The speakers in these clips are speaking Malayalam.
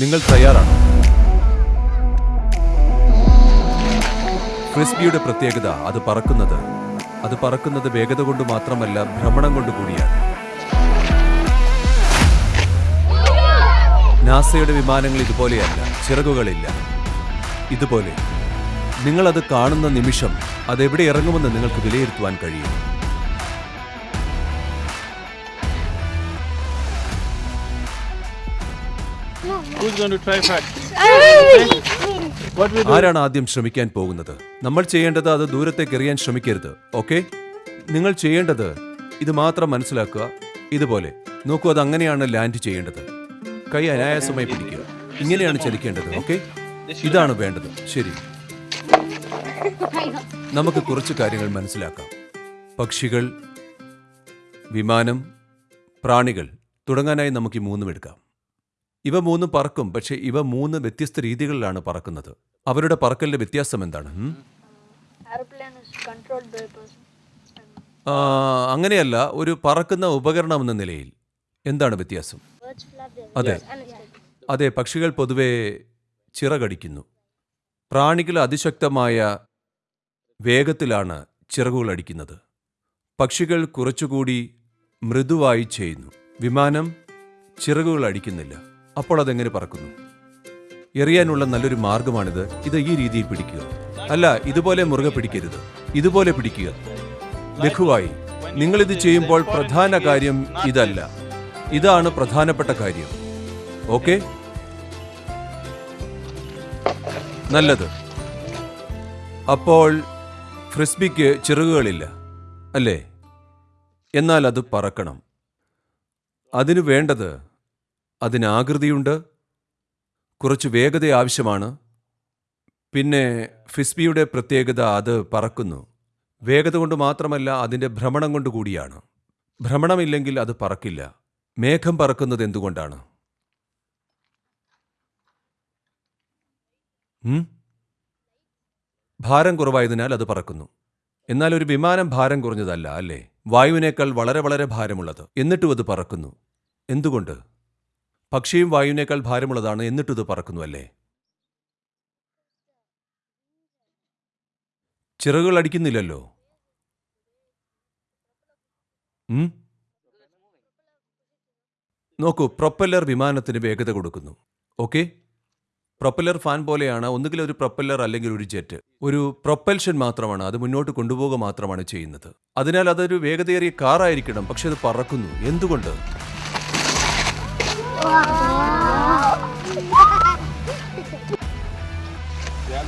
നിങ്ങൾ തയ്യാറാണ്? ഫ്രിസ്ബിയുടെ പ്രത്യേകത അത് പറക്കുന്നത് അത് പറക്കുന്നത് വേഗത കൊണ്ട് മാത്രമല്ല ഭ്രമണം കൊണ്ട് കൂടിയാണ്. നാസയുടെ വിമാനങ്ങൾ ഇതുപോലെയല്ല ചിറകുകളില്ല. ഇതുപോലെ നിങ്ങളത് കാണുന്ന നിമിഷം അതെവിടെ ഇറങ്ങുമെന്ന് നിങ്ങൾക്ക് വിലയിരുത്തുവാൻ കഴിയും. ആരാണ് ആദ്യം ശ്രമിക്കാൻ പോകുന്നത്? നമ്മൾ ചെയ്യേണ്ടത് അത് ദൂരത്തേക്ക് എറിയാൻ ശ്രമിക്കരുത് ഓക്കെ? നിങ്ങൾ ചെയ്യേണ്ടത് ഇത് മാത്രം മനസ്സിലാക്കുക ഇതുപോലെ. നോക്കൂ അത് അങ്ങനെയാണ് ലാൻഡ് ചെയ്യേണ്ടത്. കൈ അനായാസമായി പിടിക്കുക. ഇങ്ങനെയാണ് ചലിക്കേണ്ടത് ഓക്കെ? ഇതാണ് വേണ്ടത്. ശരി. നമുക്ക് കുറച്ച് കാര്യങ്ങൾ മനസ്സിലാക്കാം. പക്ഷികൾ വിമാനം പ്രാണികൾ തുടങ്ങാനായി നമുക്ക് ഈ മൂന്നും എടുക്കാം. ഇവ മൂന്നും പറക്കും പക്ഷേ ഇവ മൂന്ന് വ്യത്യസ്ത രീതികളിലാണ് പറക്കുന്നത്. അവരുടെ പറക്കലിന്റെ വ്യത്യാസം എന്താണ്? അങ്ങനെയല്ല ഒരു പറക്കുന്ന ഉപകരണം എന്ന നിലയിൽ. എന്താണ് വ്യത്യാസം? അതെ. അതെ പക്ഷികൾ പൊതുവെ ചിറകടിക്കുന്നു. പ്രാണികൾ അതിശക്തമായ വേഗത്തിലാണ് ചിറകുകൾ അടിക്കുന്നത്. പക്ഷികൾ കുറച്ചുകൂടി മൃദുവായി ചെയ്യുന്നു. വിമാനം ചിറകുകൾ അടിക്കുന്നില്ല. അപ്പോൾ അതെങ്ങനെ പറക്കുന്നു? എറിയാനുള്ള നല്ലൊരു മാർഗമാണിത്. ഇത് ഈ രീതിയിൽ പിടിക്കുക. അല്ല ഇതുപോലെ മുറുകെ പിടിക്കരുത്. ഇതുപോലെ പിടിക്കുക. ലഘുവായി നിങ്ങളിത് ചെയ്യുമ്പോൾ പ്രധാന കാര്യം ഇതല്ല. ഇതാണ് പ്രധാനപ്പെട്ട കാര്യം. ഓക്കെ? നല്ലത്. അപ്പോൾ ഫ്രിസ്ബിക്ക് ചിറകുകളില്ല അല്ലേ? എന്നാൽ അത് പറക്കണം. അതിനു വേണ്ടത് അതിന് ആകൃതിയുണ്ട്. കുറച്ച് വേഗത ആവശ്യമാണ്. പിന്നെ ഫിസ്ബിയുടെ പ്രത്യേകത അത് പറക്കുന്നു. വേഗത കൊണ്ട് മാത്രമല്ല അതിന്റെ ഭ്രമണം കൊണ്ട് കൂടിയാണ്. ഭ്രമണമില്ലെങ്കിൽ അത് പറക്കില്ല. മേഘം പറക്കുന്നത് എന്തുകൊണ്ടാണ്? ഭാരം കുറവായതിനാൽ അത് പറക്കുന്നു. എന്നാൽ ഒരു വിമാനം ഭാരം കുറഞ്ഞതല്ല അല്ലേ? വായുവിനേക്കാൾ വളരെ വളരെ ഭാരമുള്ളത്. എന്നിട്ടും അത് പറക്കുന്നു. എന്തുകൊണ്ട്? പക്ഷിയും വായുവിനേക്കാൾ ഭാരമുള്ളതാണ് എന്നിട്ടും ഇത് പറക്കുന്നുല്ലേ ചിറകുകൾ അടിക്കുന്നില്ലല്ലോ. നോക്കൂ പ്രൊപ്പല്ലർ വിമാനത്തിന് വേഗത കൊടുക്കുന്നു. ഓക്കെ? പ്രൊപ്പല്ലർ ഫാൻ പോലെയാണ് ഒന്നുകിൽ ഒരു പ്രൊപ്പല്ലർ അല്ലെങ്കിൽ ഒരു ജെറ്റ്. ഒരു പ്രൊപ്പൽഷൻ മാത്രമാണ് അത് മുന്നോട്ട് കൊണ്ടുപോവുക മാത്രമാണ് ചെയ്യുന്നത്. അതിനാൽ അതൊരു വേഗതയേറിയ കാറായിരിക്കണം പക്ഷെ അത് പറക്കുന്നു. എന്തുകൊണ്ട്?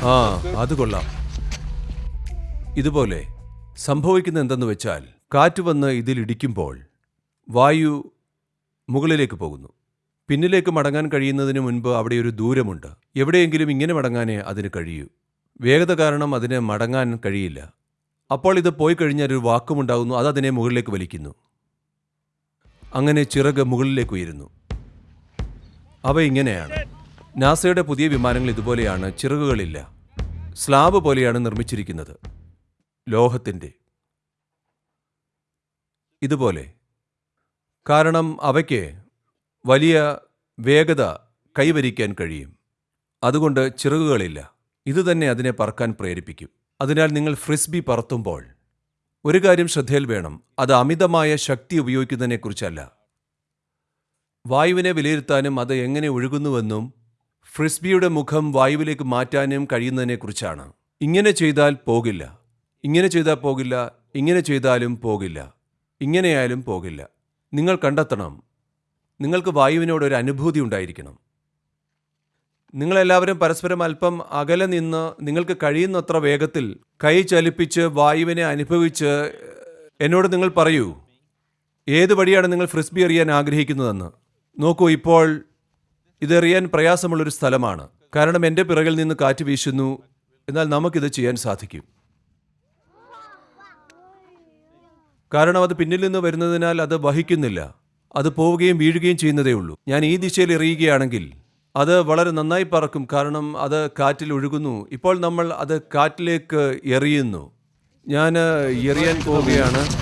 ആ അത് കൊള്ളാം. ഇതുപോലെ സംഭവിക്കുന്ന എന്തെന്ന് വെച്ചാൽ കാറ്റ് വന്ന് ഇതിലിടിക്കുമ്പോൾ വായു മുകളിലേക്ക് പോകുന്നു. പിന്നിലേക്ക് മടങ്ങാൻ കഴിയുന്നതിന് മുൻപ് അവിടെ ഒരു ദൂരമുണ്ട്. എവിടെയെങ്കിലും ഇങ്ങനെ മടങ്ങാനേ അതിന് കഴിയൂ. വേഗത കാരണം അതിന് മടങ്ങാൻ കഴിയില്ല. അപ്പോൾ ഇത് പോയി കഴിഞ്ഞാൽ ഒരു വാക്കുമുണ്ടാകുന്നു അത് അതിനെ മുകളിലേക്ക് വലിക്കുന്നു. അങ്ങനെ ചിറക് മുകളിലേക്ക് ഉയരുന്നു. അവ ഇങ്ങനെയാണ്. നാസയുടെ പുതിയ വിമാനങ്ങൾ ഇതുപോലെയാണ് ചിറകുകളില്ല. സ്ലാബ് പോലെയാണ് നിർമ്മിച്ചിരിക്കുന്നത്. ലോഹത്തിന്റെ ഇതുപോലെ. കാരണം അവയ്ക്ക് വലിയ വേഗത കൈവരിക്കാൻ കഴിയും. അതുകൊണ്ട് ചിറകുകളില്ല. ഇതുതന്നെ അതിനെ പറക്കാൻ പ്രേരിപ്പിക്കും. അതിനാൽ നിങ്ങൾ ഫ്രിസ്ബി പറത്തുമ്പോൾ ഒരു കാര്യം ശ്രദ്ധയിൽ വേണം. അത് അമിതമായ ശക്തി ഉപയോഗിക്കുന്നതിനെക്കുറിച്ചല്ല. വായുവിനെ വിലയിരുത്താനും അത് എങ്ങനെ ഒഴുകുന്നുവെന്നും ഫ്രിസ്ബിയുടെ മുഖം വായുവിലേക്ക് മാറ്റാനും കഴിയുന്നതിനെക്കുറിച്ചാണ്. ഇങ്ങനെ ചെയ്താൽ പോകില്ല. ഇങ്ങനെ ചെയ്താൽ പോകില്ല. ഇങ്ങനെ ചെയ്താലും പോകില്ല. ഇങ്ങനെയായാലും പോകില്ല. നിങ്ങൾ കണ്ടെത്തണം. നിങ്ങൾക്ക് വായുവിനോട് ഒരു അനുഭൂതി ഉണ്ടായിരിക്കണം. നിങ്ങളെല്ലാവരും പരസ്പരം അല്പം അകലെ നിന്ന് നിങ്ങൾക്ക് കഴിയുന്നത്ര വേഗത്തിൽ കൈ ചലിപ്പിച്ച് വായുവിനെ അനുഭവിച്ച് എന്നോട് നിങ്ങൾ പറയൂ. ഏത് വഴിയാണ് നിങ്ങൾ ഫ്രിസ്ബി അറിയാൻ ആഗ്രഹിക്കുന്നതെന്ന്? നോക്കൂ ഇപ്പോൾ ഇതെറിയാൻ പ്രയാസമുള്ളൊരു സ്ഥലമാണ്. കാരണം എന്റെ പിറകിൽ നിന്ന് കാറ്റ് വീശുന്നു. എന്നാൽ നമുക്കിത് ചെയ്യാൻ സാധിക്കും. കാരണം അത് പിന്നിൽ നിന്ന് വരുന്നതിനാൽ അത് വഹിക്കുന്നില്ല. അത് പോവുകയും വീഴുകയും ചെയ്യുന്നതേ ഉള്ളൂ. ഞാൻ ഈ ദിശയിൽ എറിയുകയാണെങ്കിൽ അത് വളരെ നന്നായി പറക്കും. കാരണം അത് കാറ്റിൽ ഒഴുകുന്നു. ഇപ്പോൾ നമ്മൾ അത് കാറ്റിലേക്ക് എറിയുന്നു. ഞാൻ എറിയാൻ പോവുകയാണ്.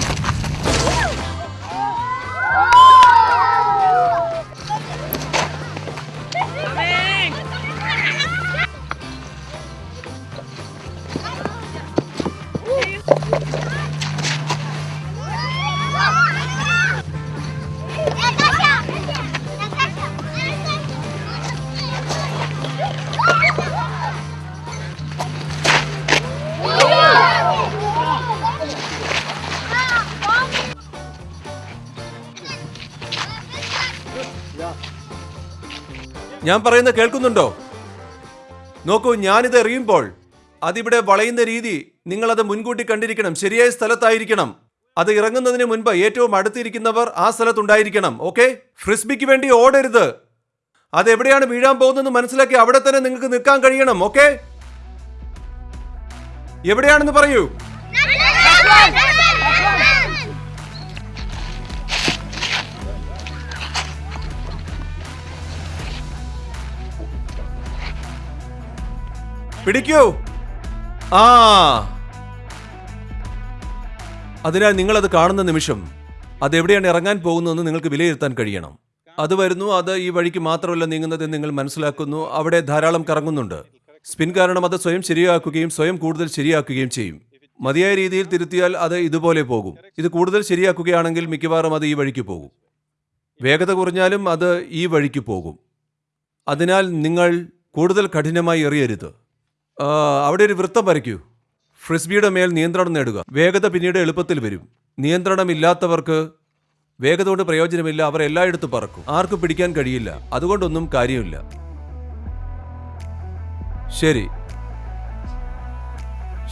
ഞാൻ പറയുന്നത് കേൾക്കുന്നുണ്ടോ? നോക്കൂ ഞാനിത് എറിയുമ്പോൾ അതിവിടെ വളയുന്ന രീതി നിങ്ങളത് മുൻകൂട്ടി കണ്ടിരിക്കണം. ശരിയായ സ്ഥലത്തായിരിക്കണം. അത് ഇറങ്ങുന്നതിന് മുൻപ് ഏറ്റവും അടുത്തിരിക്കുന്നവർ ആ സ്ഥലത്തുണ്ടായിരിക്കണം ഓക്കെ? ഫ്രിസ്ബിക്ക് വേണ്ടി ഓടരുത്. അതെവിടെയാണ് വീഴാൻ പോകുന്നതെന്ന് മനസ്സിലാക്കി അവിടെ തന്നെ നിങ്ങൾക്ക് നിൽക്കാൻ കഴിയണം ഓക്കെ? എവിടെയാണെന്ന് പറയൂ. പിടിക്കൂ. ആ. അതിനാൽ നിങ്ങളത് കാണുന്ന നിമിഷം അതെവിടെയാണ് ഇറങ്ങാൻ പോകുന്നതെന്ന് നിങ്ങൾക്ക് വിലയിരുത്താൻ കഴിയണം. അത് വരുന്നു അത് ഈ വഴിക്ക് മാത്രമല്ല നീങ്ങുന്നതെന്ന് നിങ്ങൾ മനസ്സിലാക്കുന്നു. അവിടെ ധാരാളം കറങ്ങുന്നുണ്ട്. സ്പിൻ കാരണം അത് സ്വയം ശരിയാക്കുകയും സ്വയം കൂടുതൽ ശരിയാക്കുകയും ചെയ്യും. മതിയായ രീതിയിൽ തിരുത്തിയാൽ അത് ഇതുപോലെ പോകും. ഇത് കൂടുതൽ ശരിയാക്കുകയാണെങ്കിൽ മിക്കവാറും അത് ഈ വഴിക്ക് പോകും. വേഗത കുറഞ്ഞാലും അത് ഈ വഴിക്ക് പോകും. അതിനാൽ നിങ്ങൾ കൂടുതൽ കഠിനമായി എറിയരുത്. അവിടെ ഒരു വൃത്തം വരയ്ക്കൂ ഫ്രിസ്ബിയുടെ മേൽ നിയന്ത്രണം നേടുക. വേഗത പിന്നീട് എളുപ്പത്തിൽ വരും. നിയന്ത്രണമില്ലാത്തവർക്ക് വേഗത കൊണ്ട് പ്രയോജനമില്ല. അവർ എല്ലായിടത്തും പറക്കും. ആർക്കും പിടിക്കാൻ കഴിയില്ല. അതുകൊണ്ടൊന്നും കാര്യമില്ല. ശരി.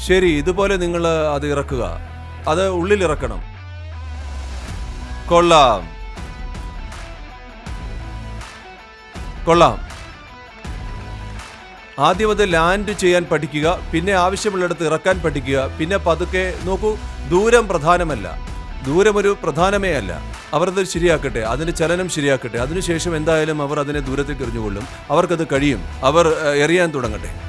ശരി ഇതുപോലെ നിങ്ങൾ അത് ഇറക്കുക. അത് ഉള്ളിൽ ഇറക്കണം. കൊള്ളാം. കൊള്ളാം. ആദ്യം ലാൻഡ് ചെയ്യാൻ പഠിക്കുക പിന്നെ ആവശ്യമുള്ളിടത്ത് ഇറക്കാൻ പഠിക്കുക പിന്നെ പതുക്കെ നോക്കൂ ദൂരം പ്രധാനമല്ല. ദൂരം ഒരു പ്രധാനമേ അല്ല. അവർ അത് ശരിയാക്കട്ടെ അതിന്റെ ചലനം ശരിയാക്കട്ടെ. അതിനുശേഷം എന്തായാലും അവർ അതിനെ ദൂരത്തേക്ക് എറിഞ്ഞുകൊള്ളും അവർക്കത് കഴിയും. അവർ എറിയാൻ തുടങ്ങട്ടെ.